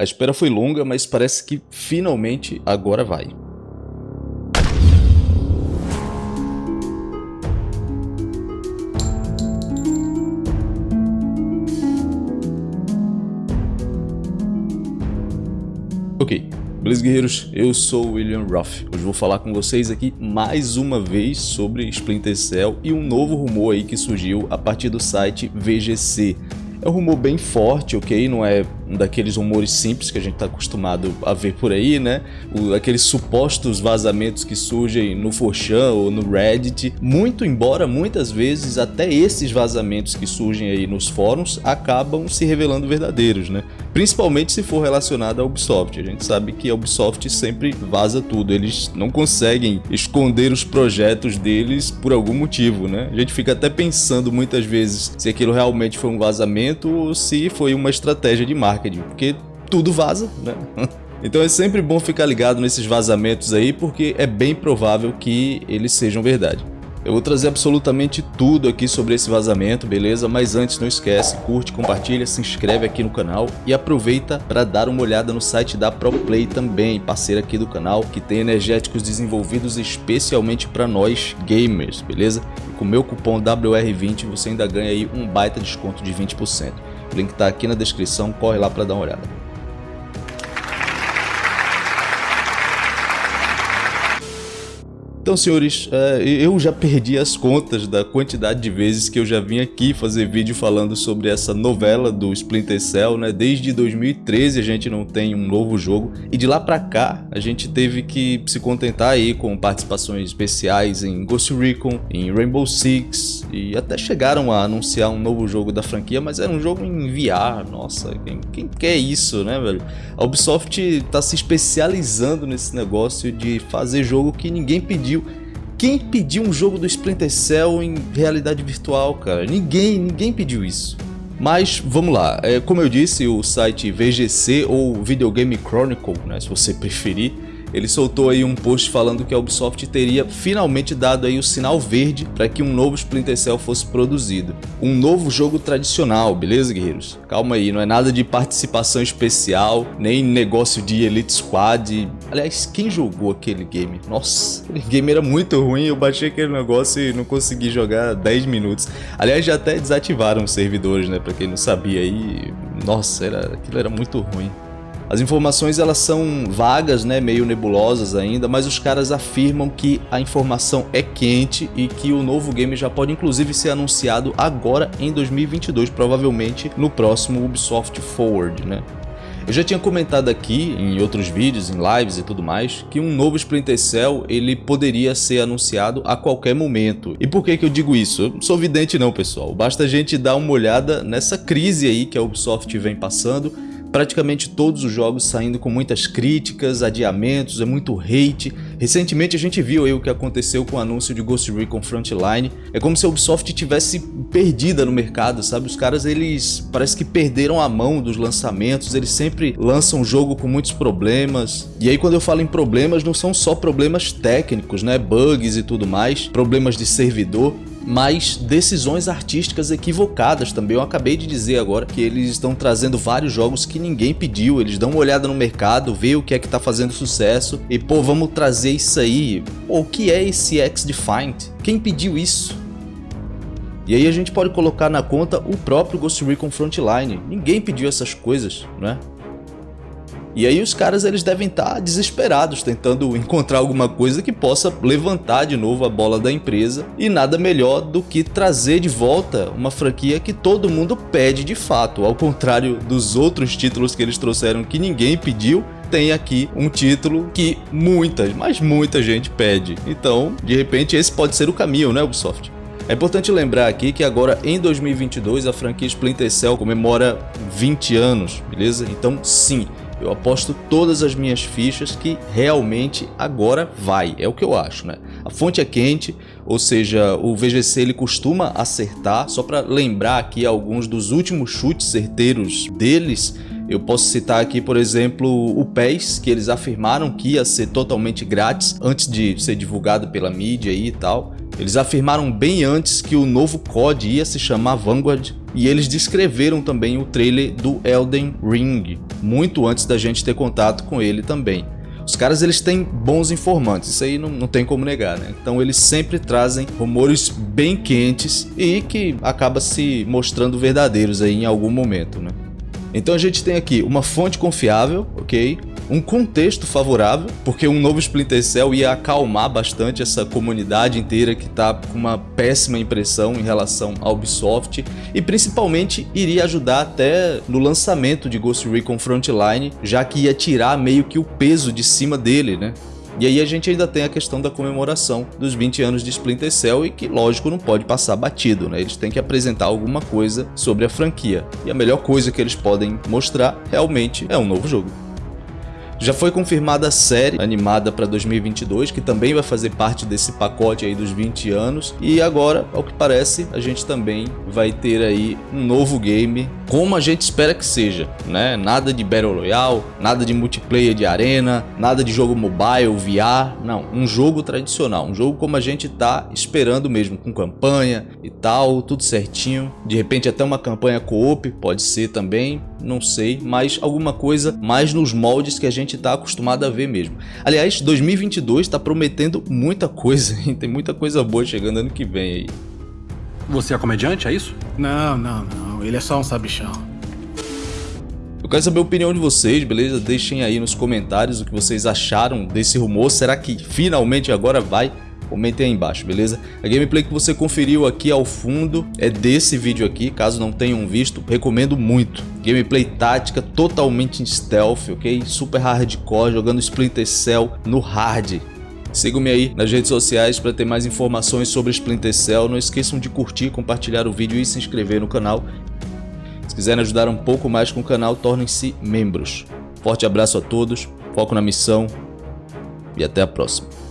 A espera foi longa, mas parece que finalmente agora vai. Ok, beleza guerreiros? Eu sou o William Ruff. Hoje vou falar com vocês aqui mais uma vez sobre Splinter Cell e um novo rumor aí que surgiu a partir do site VGC. É um rumor bem forte, ok? Não é daqueles rumores simples que a gente está acostumado a ver por aí, né? O, aqueles supostos vazamentos que surgem no 4chan ou no Reddit. Muito embora muitas vezes até esses vazamentos que surgem aí nos fóruns acabam se revelando verdadeiros, né? Principalmente se for relacionado à Ubisoft. A gente sabe que a Ubisoft sempre vaza tudo. Eles não conseguem esconder os projetos deles por algum motivo, né? A gente fica até pensando muitas vezes se aquilo realmente foi um vazamento ou se foi uma estratégia de marketing marketing, porque tudo vaza, né? Então é sempre bom ficar ligado nesses vazamentos aí, porque é bem provável que eles sejam verdade. Eu vou trazer absolutamente tudo aqui sobre esse vazamento, beleza? Mas antes não esquece, curte, compartilha, se inscreve aqui no canal e aproveita para dar uma olhada no site da ProPlay também, parceira aqui do canal, que tem energéticos desenvolvidos especialmente para nós gamers, beleza? E com o meu cupom WR20 você ainda ganha aí um baita desconto de 20%. O link está aqui na descrição, corre lá para dar uma olhada. Então, senhores, é, eu já perdi as contas da quantidade de vezes que eu já vim aqui fazer vídeo falando sobre essa novela do Splinter Cell, né? Desde 2013 a gente não tem um novo jogo e de lá pra cá a gente teve que se contentar aí com participações especiais em Ghost Recon, em Rainbow Six e até chegaram a anunciar um novo jogo da franquia, mas era um jogo em VR, nossa, quem, quem quer isso, né, velho? A Ubisoft tá se especializando nesse negócio de fazer jogo que ninguém pediu quem pediu um jogo do Splinter Cell em realidade virtual, cara? Ninguém, ninguém pediu isso. Mas vamos lá, é, como eu disse, o site VGC ou Video Game Chronicle, né, se você preferir, ele soltou aí um post falando que a Ubisoft teria finalmente dado aí o sinal verde para que um novo Splinter Cell fosse produzido. Um novo jogo tradicional, beleza guerreiros? Calma aí, não é nada de participação especial, nem negócio de Elite Squad. Aliás, quem jogou aquele game? Nossa, aquele game era muito ruim, eu baixei aquele negócio e não consegui jogar 10 minutos. Aliás, já até desativaram os servidores, né, para quem não sabia aí. Nossa, era, aquilo era muito ruim. As informações elas são vagas, né, meio nebulosas ainda, mas os caras afirmam que a informação é quente e que o novo game já pode inclusive ser anunciado agora em 2022, provavelmente no próximo Ubisoft Forward, né? Eu já tinha comentado aqui em outros vídeos, em lives e tudo mais, que um novo Splinter Cell ele poderia ser anunciado a qualquer momento. E por que que eu digo isso? Eu não sou vidente não, pessoal. Basta a gente dar uma olhada nessa crise aí que a Ubisoft vem passando praticamente todos os jogos saindo com muitas críticas, adiamentos, é muito hate. Recentemente a gente viu aí o que aconteceu com o anúncio de Ghost Recon Frontline. É como se a Ubisoft tivesse perdida no mercado, sabe? Os caras, eles parece que perderam a mão dos lançamentos, eles sempre lançam o jogo com muitos problemas. E aí quando eu falo em problemas, não são só problemas técnicos, né? Bugs e tudo mais, problemas de servidor mas decisões artísticas equivocadas também. Eu acabei de dizer agora que eles estão trazendo vários jogos que ninguém pediu, eles dão uma olhada no mercado, vê o que é que tá fazendo sucesso e pô, vamos trazer isso aí. O que é esse X-Defined? Quem pediu isso? E aí a gente pode colocar na conta o próprio Ghost Recon Frontline. Ninguém pediu essas coisas, né? E aí os caras eles devem estar tá desesperados tentando encontrar alguma coisa que possa levantar de novo a bola da empresa e nada melhor do que trazer de volta uma franquia que todo mundo pede de fato, ao contrário dos outros títulos que eles trouxeram que ninguém pediu, tem aqui um título que muita, mas muita gente pede. Então, de repente esse pode ser o caminho, né Ubisoft? É importante lembrar aqui que agora em 2022 a franquia Splinter Cell comemora 20 anos, beleza? Então sim, eu aposto todas as minhas fichas que realmente agora vai, é o que eu acho, né? A fonte é quente, ou seja, o VGC ele costuma acertar, só para lembrar aqui alguns dos últimos chutes certeiros deles, eu posso citar aqui, por exemplo, o PES, que eles afirmaram que ia ser totalmente grátis antes de ser divulgado pela mídia e tal. Eles afirmaram bem antes que o novo COD ia se chamar Vanguard e eles descreveram também o trailer do Elden Ring, muito antes da gente ter contato com ele também. Os caras eles têm bons informantes, isso aí não, não tem como negar, né? Então eles sempre trazem rumores bem quentes e que acaba se mostrando verdadeiros aí em algum momento, né? Então a gente tem aqui uma fonte confiável, ok? Um contexto favorável, porque um novo Splinter Cell ia acalmar bastante essa comunidade inteira que está com uma péssima impressão em relação à Ubisoft e principalmente iria ajudar até no lançamento de Ghost Recon Frontline, já que ia tirar meio que o peso de cima dele, né? E aí a gente ainda tem a questão da comemoração dos 20 anos de Splinter Cell e que, lógico, não pode passar batido, né? Eles têm que apresentar alguma coisa sobre a franquia. E a melhor coisa que eles podem mostrar realmente é um novo jogo. Já foi confirmada a série animada para 2022, que também vai fazer parte desse pacote aí dos 20 anos. E agora, ao que parece, a gente também vai ter aí um novo game, como a gente espera que seja, né? Nada de Battle Royale, nada de multiplayer de arena, nada de jogo mobile, VR, não. Um jogo tradicional, um jogo como a gente tá esperando mesmo, com campanha e tal, tudo certinho. De repente até uma campanha co-op, pode ser também, não sei, mas alguma coisa mais nos moldes que a gente está acostumado a ver mesmo. Aliás, 2022 está prometendo muita coisa, hein? tem muita coisa boa chegando ano que vem aí. Você é comediante, é isso? Não, não, não. Ele é só um sabichão. Eu quero saber a opinião de vocês, beleza? Deixem aí nos comentários o que vocês acharam desse rumor. Será que finalmente agora vai comentem aí embaixo, beleza? A gameplay que você conferiu aqui ao fundo é desse vídeo aqui, caso não tenham visto, recomendo muito. Gameplay tática totalmente em stealth, ok? Super hardcore, jogando Splinter Cell no hard. Sigam-me aí nas redes sociais para ter mais informações sobre Splinter Cell. Não esqueçam de curtir, compartilhar o vídeo e se inscrever no canal. Se quiserem ajudar um pouco mais com o canal, tornem-se membros. Forte abraço a todos, foco na missão e até a próxima.